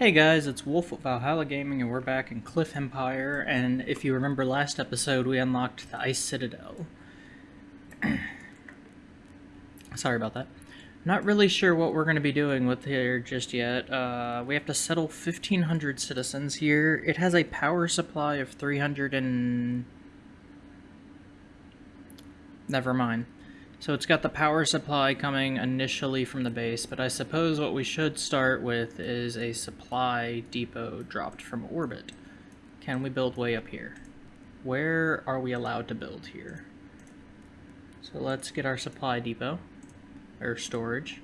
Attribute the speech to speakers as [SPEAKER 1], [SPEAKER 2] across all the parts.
[SPEAKER 1] Hey guys, it's Wolf of Valhalla Gaming and we're back in Cliff Empire and if you remember last episode we unlocked the Ice Citadel. Sorry about that. Not really sure what we're going to be doing with here just yet. Uh, we have to settle 1,500 citizens here. It has a power supply of 300 and... Never mind. So it's got the power supply coming initially from the base, but I suppose what we should start with is a supply depot dropped from orbit. Can we build way up here? Where are we allowed to build here? So let's get our supply depot, or storage.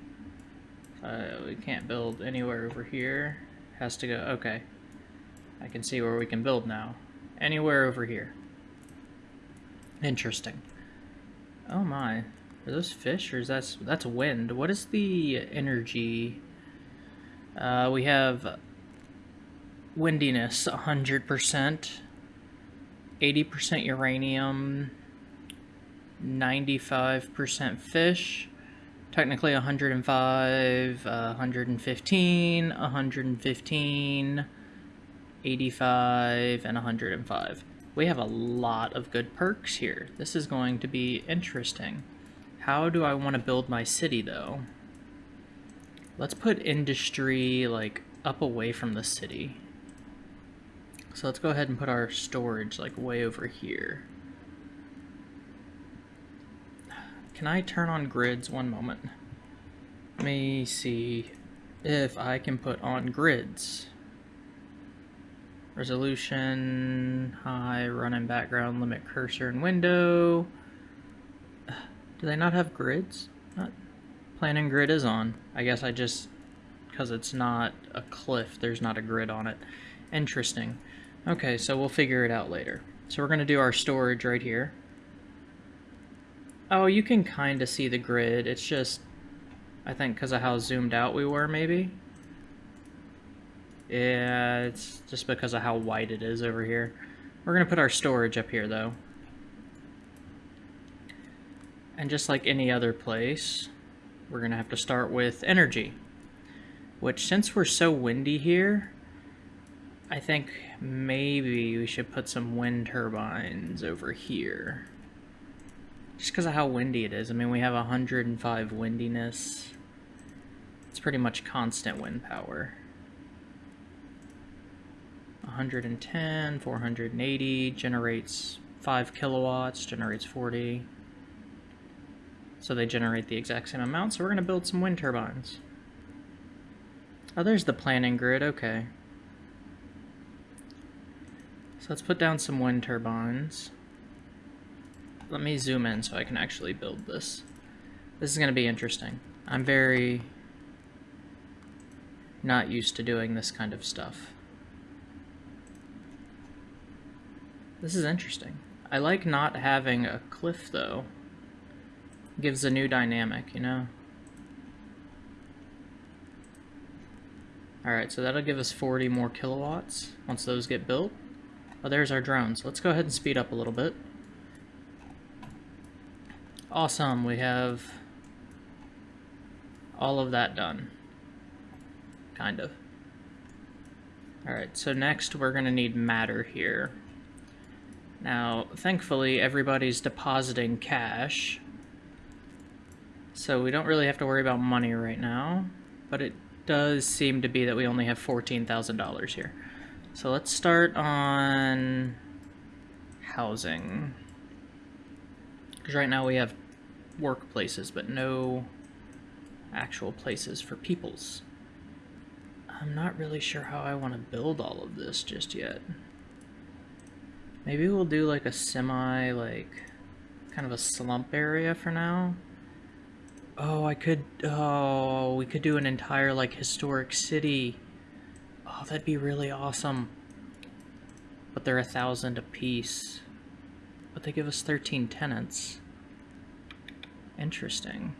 [SPEAKER 1] Uh, we can't build anywhere over here. Has to go, okay. I can see where we can build now. Anywhere over here. Interesting. Oh my, are those fish or is that that's wind? What is the energy? Uh, we have windiness 100%, 80% uranium, 95% fish, technically 105, uh, 115, 115, 85, and 105. We have a lot of good perks here. This is going to be interesting. How do I want to build my city, though? Let's put industry, like, up away from the city. So let's go ahead and put our storage, like, way over here. Can I turn on grids? One moment. Let me see if I can put on grids. Resolution, high, run in background, limit cursor and window. Do they not have grids? Not planning grid is on. I guess I just, because it's not a cliff, there's not a grid on it. Interesting. Okay, so we'll figure it out later. So we're going to do our storage right here. Oh, you can kind of see the grid. It's just, I think because of how zoomed out we were, maybe. Yeah, it's just because of how wide it is over here. We're going to put our storage up here, though. And just like any other place, we're going to have to start with energy. Which, since we're so windy here, I think maybe we should put some wind turbines over here. Just because of how windy it is. I mean, we have 105 windiness. It's pretty much constant wind power. 110, 480, generates 5 kilowatts, generates 40. So they generate the exact same amount, so we're going to build some wind turbines. Oh, there's the planning grid, okay. So let's put down some wind turbines. Let me zoom in so I can actually build this. This is going to be interesting. I'm very not used to doing this kind of stuff. This is interesting. I like not having a cliff, though gives a new dynamic, you know? Alright, so that'll give us 40 more kilowatts once those get built. Oh, there's our drones. Let's go ahead and speed up a little bit. Awesome, we have all of that done. Kind of. Alright, so next we're going to need matter here. Now, thankfully, everybody's depositing cash, so we don't really have to worry about money right now, but it does seem to be that we only have $14,000 here. So let's start on housing. Because right now we have workplaces, but no actual places for peoples. I'm not really sure how I want to build all of this just yet. Maybe we'll do like a semi, like, kind of a slump area for now. Oh, I could, oh, we could do an entire, like, historic city. Oh, that'd be really awesome. But they're a thousand apiece. But they give us 13 tenants. Interesting.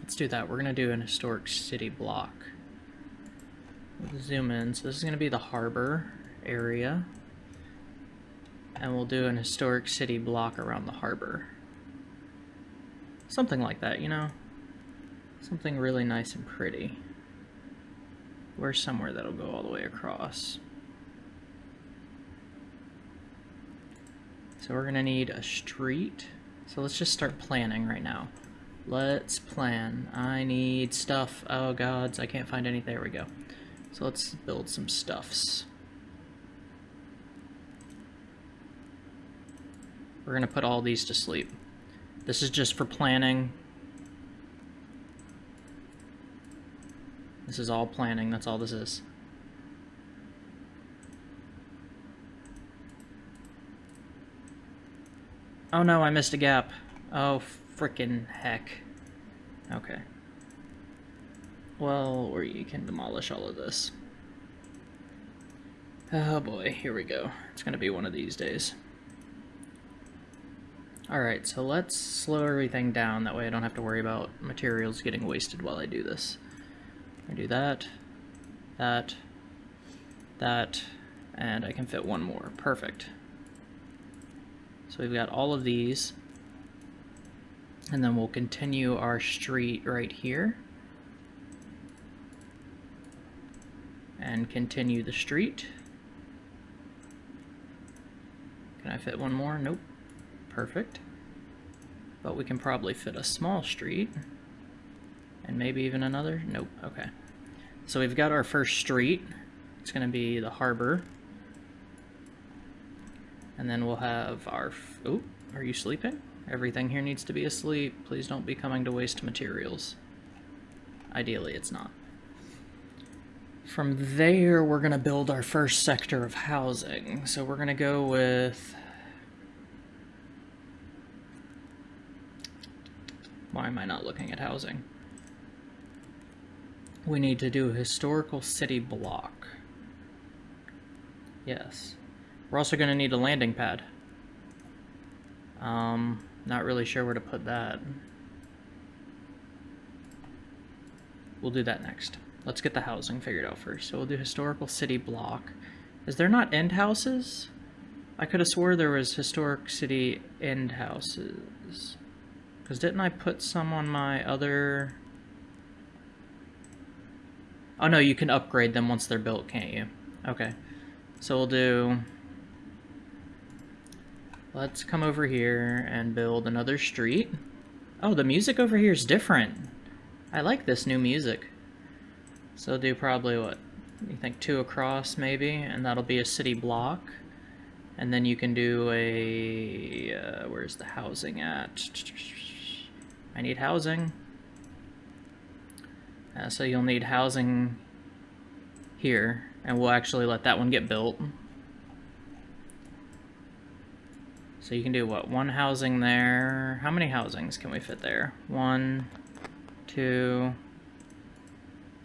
[SPEAKER 1] Let's do that. We're going to do an historic city block. We'll zoom in. So this is going to be the harbor area. And we'll do an historic city block around the harbor. Something like that, you know? Something really nice and pretty. Where's somewhere that'll go all the way across? So we're gonna need a street. So let's just start planning right now. Let's plan. I need stuff. Oh gods, I can't find any. There we go. So let's build some stuffs. We're gonna put all these to sleep. This is just for planning. This is all planning, that's all this is. Oh no, I missed a gap. Oh, frickin' heck. Okay. Well, we can demolish all of this. Oh boy, here we go. It's gonna be one of these days. Alright, so let's slow everything down, that way I don't have to worry about materials getting wasted while I do this. I do that, that, that, and I can fit one more. Perfect. So we've got all of these. And then we'll continue our street right here. And continue the street. Can I fit one more? Nope. Perfect. But we can probably fit a small street. And maybe even another? Nope. Okay. So we've got our first street. It's going to be the harbor. And then we'll have our... Oh, are you sleeping? Everything here needs to be asleep. Please don't be coming to waste materials. Ideally, it's not. From there, we're going to build our first sector of housing. So we're going to go with... Why am I not looking at housing? We need to do a historical city block. Yes. We're also going to need a landing pad. Um, not really sure where to put that. We'll do that next. Let's get the housing figured out first. So we'll do historical city block. Is there not end houses? I could have swore there was historic city end houses. Because didn't I put some on my other... Oh no, you can upgrade them once they're built, can't you? Okay. So we'll do... Let's come over here and build another street. Oh, the music over here is different. I like this new music. So do probably, what, you think two across maybe? And that'll be a city block. And then you can do a... Uh, where's the housing at? I need housing. Uh, so you'll need housing here, and we'll actually let that one get built. So you can do, what, one housing there. How many housings can we fit there? One, two...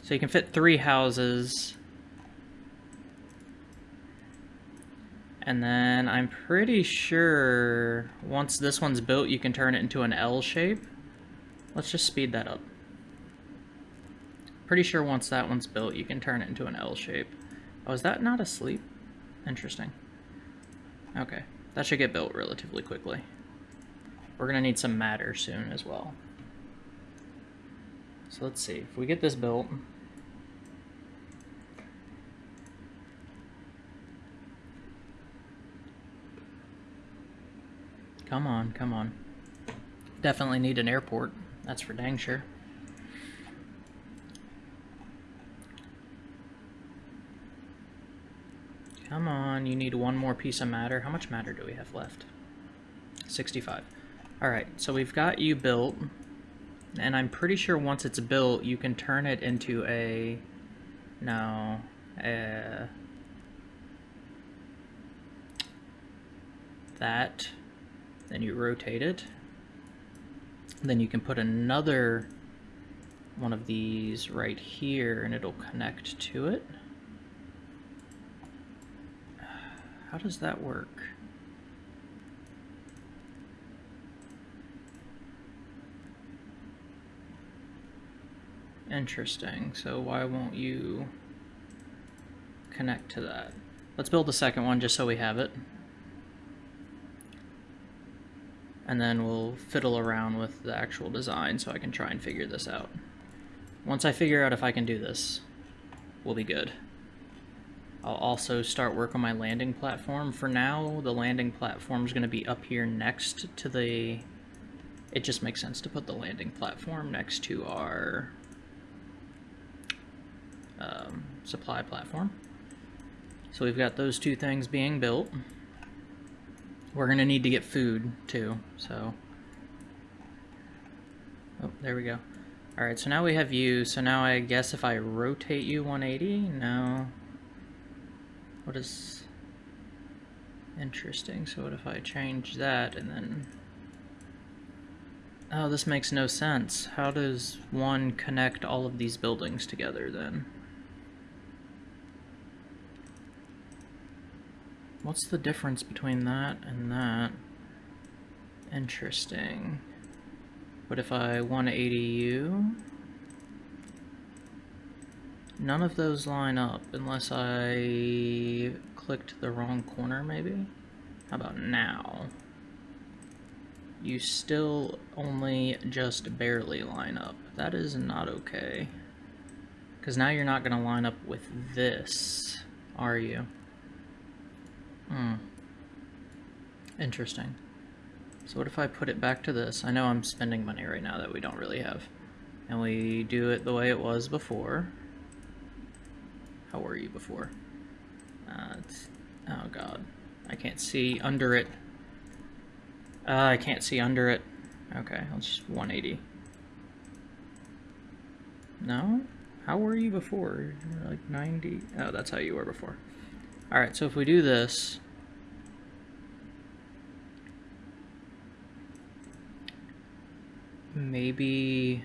[SPEAKER 1] So you can fit three houses. And then I'm pretty sure once this one's built, you can turn it into an L shape. Let's just speed that up. Pretty sure once that one's built, you can turn it into an L shape. Oh, is that not asleep? Interesting. Okay. That should get built relatively quickly. We're to need some matter soon as well. So let's see. If we get this built... Come on, come on. Definitely need an airport. That's for dang sure. Come on, you need one more piece of matter. How much matter do we have left? 65. Alright, so we've got you built, and I'm pretty sure once it's built, you can turn it into a... No, uh, that, then you rotate it, then you can put another one of these right here, and it'll connect to it. How does that work? Interesting. So why won't you connect to that? Let's build the second one just so we have it. And then we'll fiddle around with the actual design so I can try and figure this out. Once I figure out if I can do this, we'll be good. I'll also start work on my landing platform. For now, the landing platform is going to be up here next to the... It just makes sense to put the landing platform next to our um, supply platform. So we've got those two things being built. We're to need to get food, too, so... Oh, there we go. Alright, so now we have you, so now I guess if I rotate you 180, no. What is... Interesting, so what if I change that and then... Oh, this makes no sense. How does one connect all of these buildings together then? What's the difference between that and that? Interesting. What if I 180 you? None of those line up unless I clicked the wrong corner maybe? How about now? You still only just barely line up. That is not okay. Because now you're not going to line up with this, are you? Hmm. Interesting. So what if I put it back to this? I know I'm spending money right now that we don't really have. And we do it the way it was before. How were you before? Uh, oh god. I can't see under it. Uh, I can't see under it. Okay, I'll just 180. No? How were you before? You were like 90? Oh, that's how you were before. Alright, so if we do this, maybe...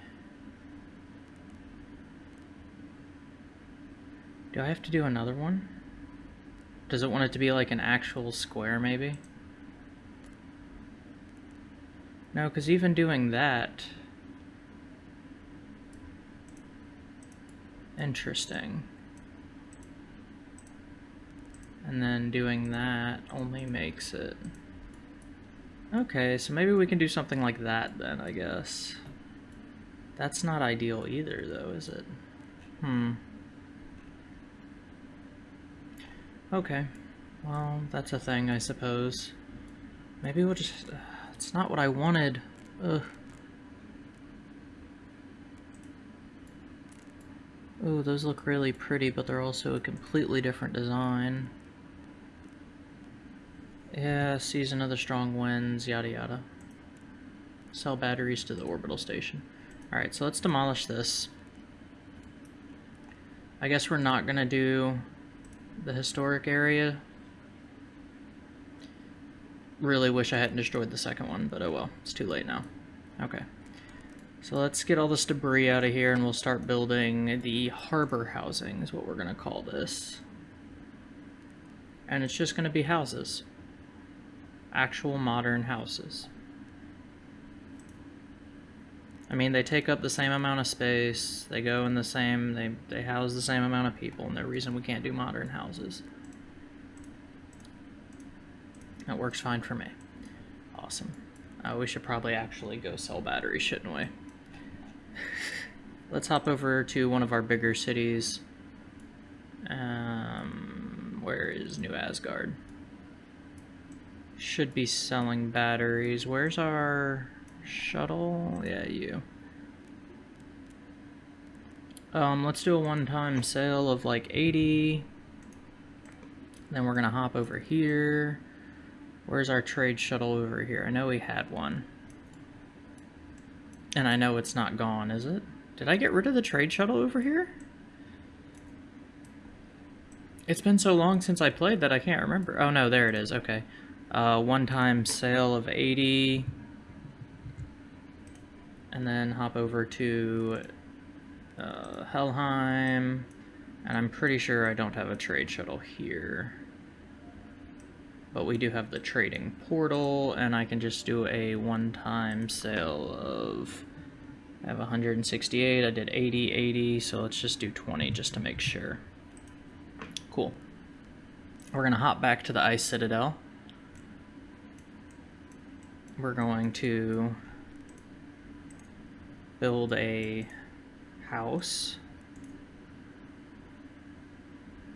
[SPEAKER 1] Do I have to do another one? Does it want it to be like an actual square, maybe? No, because even doing that... Interesting. And then doing that only makes it... Okay, so maybe we can do something like that then, I guess. That's not ideal either, though, is it? Hmm. Okay. Well, that's a thing, I suppose. Maybe we'll just... Uh, it's not what I wanted. Ugh. Ooh, those look really pretty, but they're also a completely different design. Yeah, season of the strong winds, yada yada. Sell batteries to the orbital station. Alright, so let's demolish this. I guess we're not going to do the historic area. Really wish I hadn't destroyed the second one, but oh well, it's too late now. Okay. So let's get all this debris out of here and we'll start building the harbor housing is what we're going to call this. And it's just going to be houses actual modern houses. I mean, they take up the same amount of space, they go in the same, they, they house the same amount of people, and the reason we can't do modern houses. That works fine for me. Awesome. Uh, we should probably actually go sell batteries, shouldn't we? Let's hop over to one of our bigger cities. Um, where is New Asgard? Should be selling batteries. Where's our shuttle? Yeah, you. Um, let's do a one-time sale of like 80. Then we're gonna hop over here. Where's our trade shuttle over here? I know we had one. And I know it's not gone, is it? Did I get rid of the trade shuttle over here? It's been so long since I played that I can't remember. Oh no, there it is, okay. Uh, one-time sale of 80. And then hop over to uh, Helheim. And I'm pretty sure I don't have a trade shuttle here. But we do have the trading portal, and I can just do a one-time sale of... I have 168, I did 80, 80, so let's just do 20 just to make sure. Cool. We're to hop back to the Ice Citadel we're going to build a house.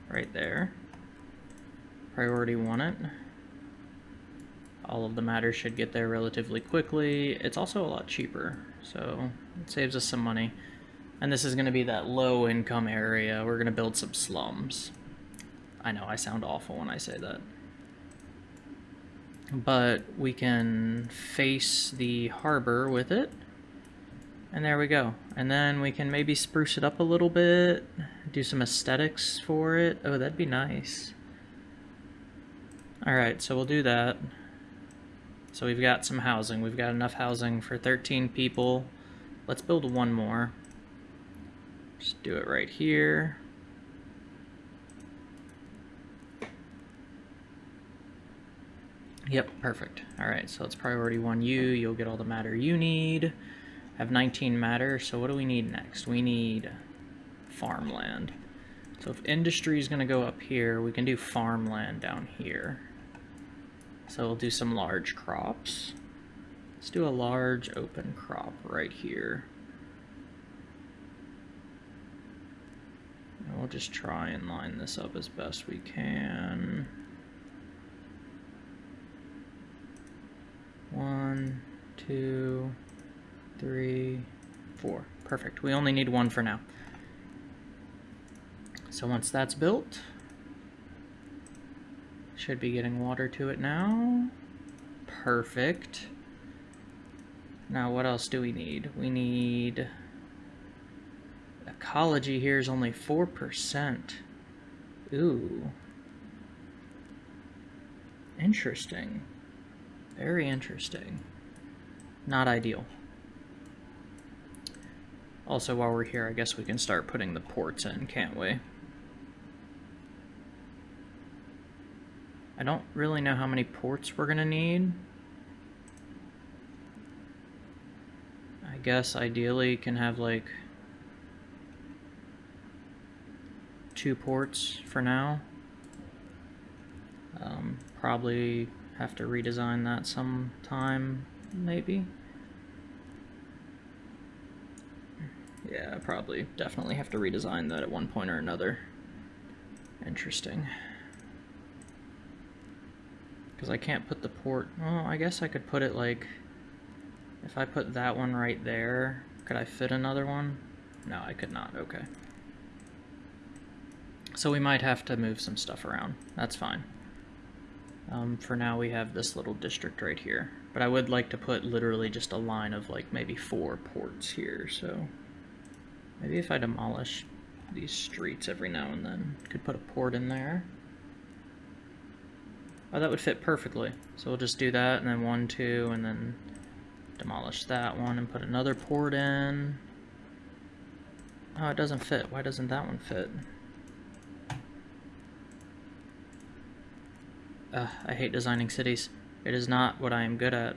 [SPEAKER 1] right there. Priority one it. All of the matter should get there relatively quickly. It's also a lot cheaper, so it saves us some money. And this is going to be that low income area. We're going to build some slums. I know I sound awful when I say that. But we can face the harbor with it. And there we go. And then we can maybe spruce it up a little bit, do some aesthetics for it. Oh, that'd be nice. Alright, so we'll do that. So we've got some housing. We've got enough housing for 13 people. Let's build one more. Just do it right here. Yep, perfect. Alright, so it's priority 1 you. You'll get all the matter you need. I Have 19 matter, so what do we need next? We need farmland. So if industry is going to go up here, we can do farmland down here. So we'll do some large crops. Let's do a large open crop right here. And we'll just try and line this up as best we can. One, two, three, four. Perfect. We only need one for now. So once that's built, should be getting water to it now. Perfect. Now what else do we need? We need... Ecology here is only 4%. Ooh. Interesting. Very interesting. Not ideal. Also, while we're here, I guess we can start putting the ports in, can't we? I don't really know how many ports we're going to need. I guess ideally can have like two ports for now. Um, probably have to redesign that sometime, maybe. Yeah, probably definitely have to redesign that at one point or another. Interesting. Because I can't put the port... Well, I guess I could put it like... If I put that one right there, could I fit another one? No, I could not. Okay. So we might have to move some stuff around. That's fine. Um, for now we have this little district right here. But I would like to put literally just a line of like maybe four ports here, so... Maybe if I demolish these streets every now and then, could put a port in there. Oh, that would fit perfectly. So we'll just do that, and then one, two, and then demolish that one and put another port in. Oh, it doesn't fit. Why doesn't that one fit? Uh, I hate designing cities. It is not what I am good at.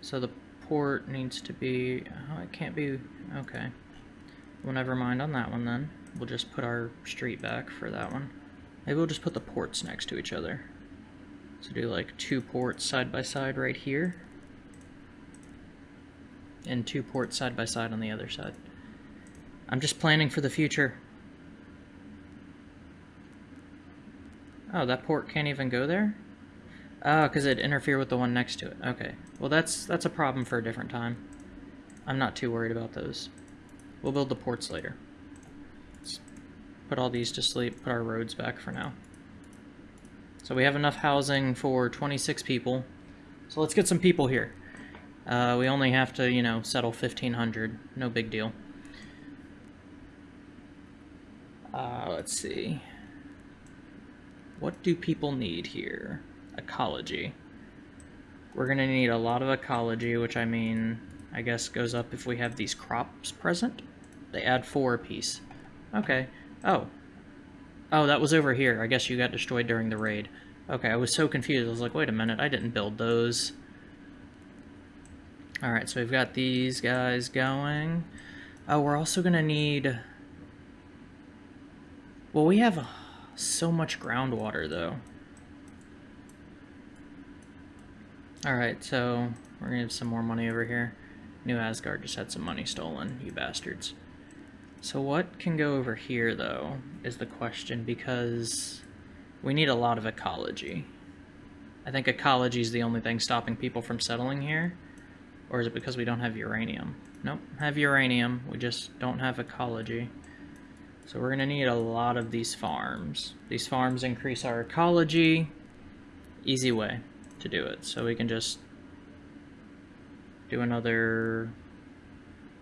[SPEAKER 1] So the port needs to be... Oh, it can't be... Okay. Well, never mind on that one then. We'll just put our street back for that one. Maybe we'll just put the ports next to each other. So do like two ports side by side right here. And two ports side by side on the other side. I'm just planning for the future. Oh, that port can't even go there? Oh, because it interfere with the one next to it. Okay. Well, that's that's a problem for a different time. I'm not too worried about those. We'll build the ports later put all these to sleep, put our roads back for now. So we have enough housing for 26 people. So let's get some people here. Uh, we only have to, you know, settle 1,500. No big deal. Uh, let's see. What do people need here? Ecology. We're going to need a lot of ecology, which I mean, I guess goes up if we have these crops present. They add four apiece. Okay. Oh. Oh, that was over here. I guess you got destroyed during the raid. Okay, I was so confused. I was like, wait a minute, I didn't build those. Alright, so we've got these guys going. Oh, we're also going to need... Well, we have so much groundwater, though. Alright, so we're to have some more money over here. New Asgard just had some money stolen, you bastards. So what can go over here, though, is the question, because we need a lot of ecology. I think ecology is the only thing stopping people from settling here. Or is it because we don't have uranium? Nope, have uranium, we just don't have ecology. So we're going to need a lot of these farms. These farms increase our ecology. Easy way to do it. So we can just do another...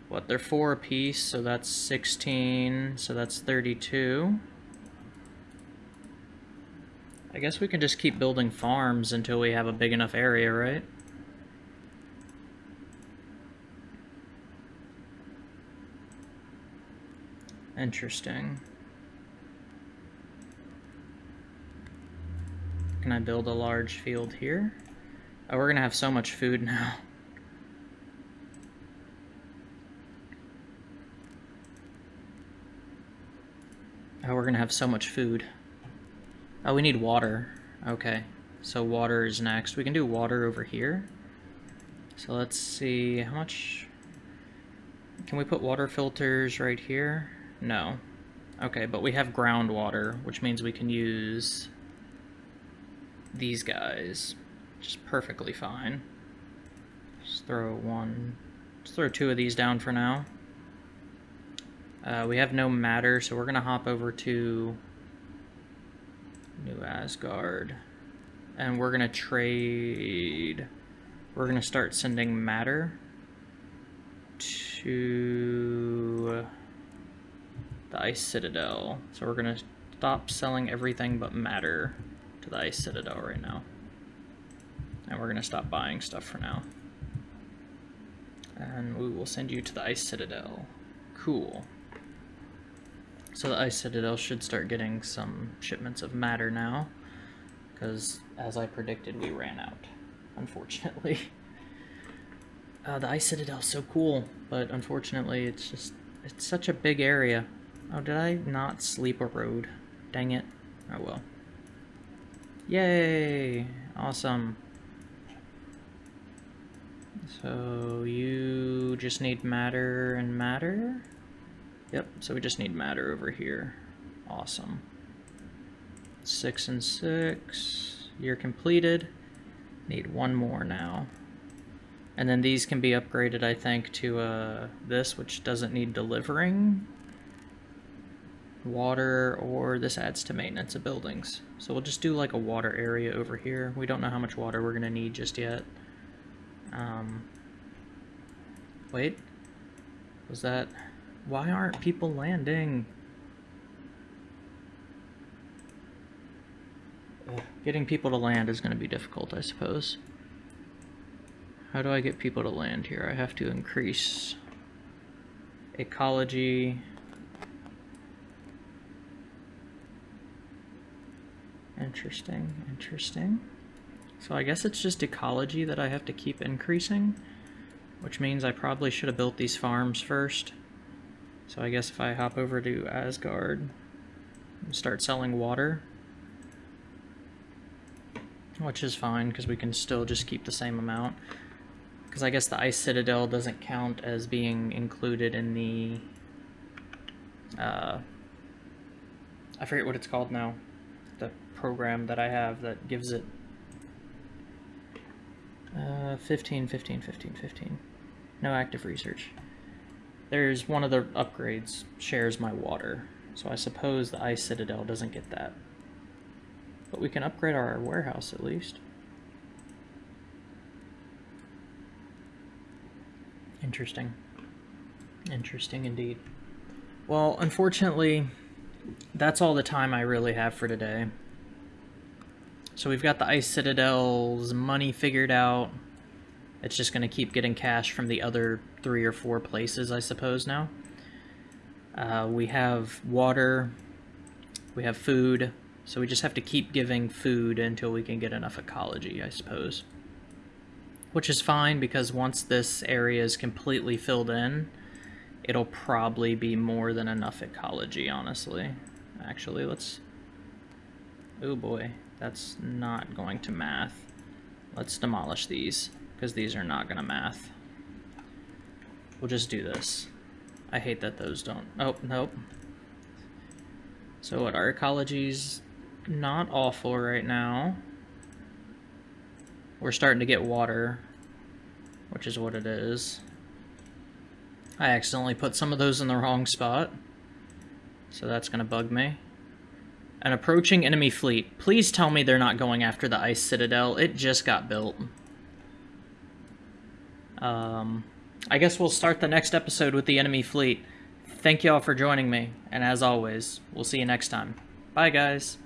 [SPEAKER 1] What, they're four apiece, so that's 16, so that's 32. I guess we can just keep building farms until we have a big enough area, right? Interesting. Can I build a large field here? Oh, we're gonna have so much food now. Oh, we're gonna have so much food. Oh, we need water. Okay, so water is next. We can do water over here. So let's see, how much... Can we put water filters right here? No. Okay, but we have groundwater, which means we can use these guys. Just perfectly fine. Just throw one... Just throw two of these down for now. Uh, we have no matter, so we're going to hop over to New Asgard. And we're going to trade... We're going to start sending matter to Ice Citadel. So we're to stop selling everything but matter to the Ice Citadel right now. And we're to stop buying stuff for now. And we will send you to the Ice Citadel. Cool. So the Ice Citadel should start getting some shipments of matter now. Because, as I predicted, we ran out. Unfortunately. Uh, the Ice Citadel's so cool, but unfortunately it's just... It's such a big area. Oh, did I not sleep a road? Dang it. Oh well. Yay! Awesome. So you just need matter and matter? Yep, so we just need matter over here. Awesome. Six and six. You're completed. Need one more now. And then these can be upgraded, I think, to uh, this, which doesn't need delivering water, or this adds to maintenance of buildings. So we'll just do like a water area over here. We don't know how much water we're going to need just yet. Um, wait, was that... Why aren't people landing? Getting people to land is going to be difficult, I suppose. How do I get people to land here? I have to increase ecology, Interesting, interesting. So I guess it's just ecology that I have to keep increasing, which means I probably should have built these farms first. So I guess if I hop over to Asgard and start selling water, which is fine because we can still just keep the same amount. Because I guess the Ice Citadel doesn't count as being included in the... Uh, I forget what it's called now program that I have that gives it uh, 15, 15, 15, 15. No active research. There's one of the upgrades shares my water, so I suppose the Ice Citadel doesn't get that. But we can upgrade our warehouse at least. Interesting. Interesting indeed. Well, unfortunately, that's all the time I really have for today. So we've got the Ice Citadel's money figured out. It's just going to keep getting cash from the other three or four places, I suppose, now. Uh, we have water. We have food. So we just have to keep giving food until we can get enough ecology, I suppose. Which is fine, because once this area is completely filled in, it'll probably be more than enough ecology, honestly. Actually, let's... Oh boy. That's not going to math. Let's demolish these, because these are not going to math. We'll just do this. I hate that those don't. Oh, nope. So what, our ecology's not awful right now. We're starting to get water, which is what it is. I accidentally put some of those in the wrong spot. So that's going to bug me. An approaching enemy fleet. Please tell me they're not going after the Ice Citadel. It just got built. Um, I guess we'll start the next episode with the enemy fleet. Thank y'all for joining me, and as always, we'll see you next time. Bye, guys.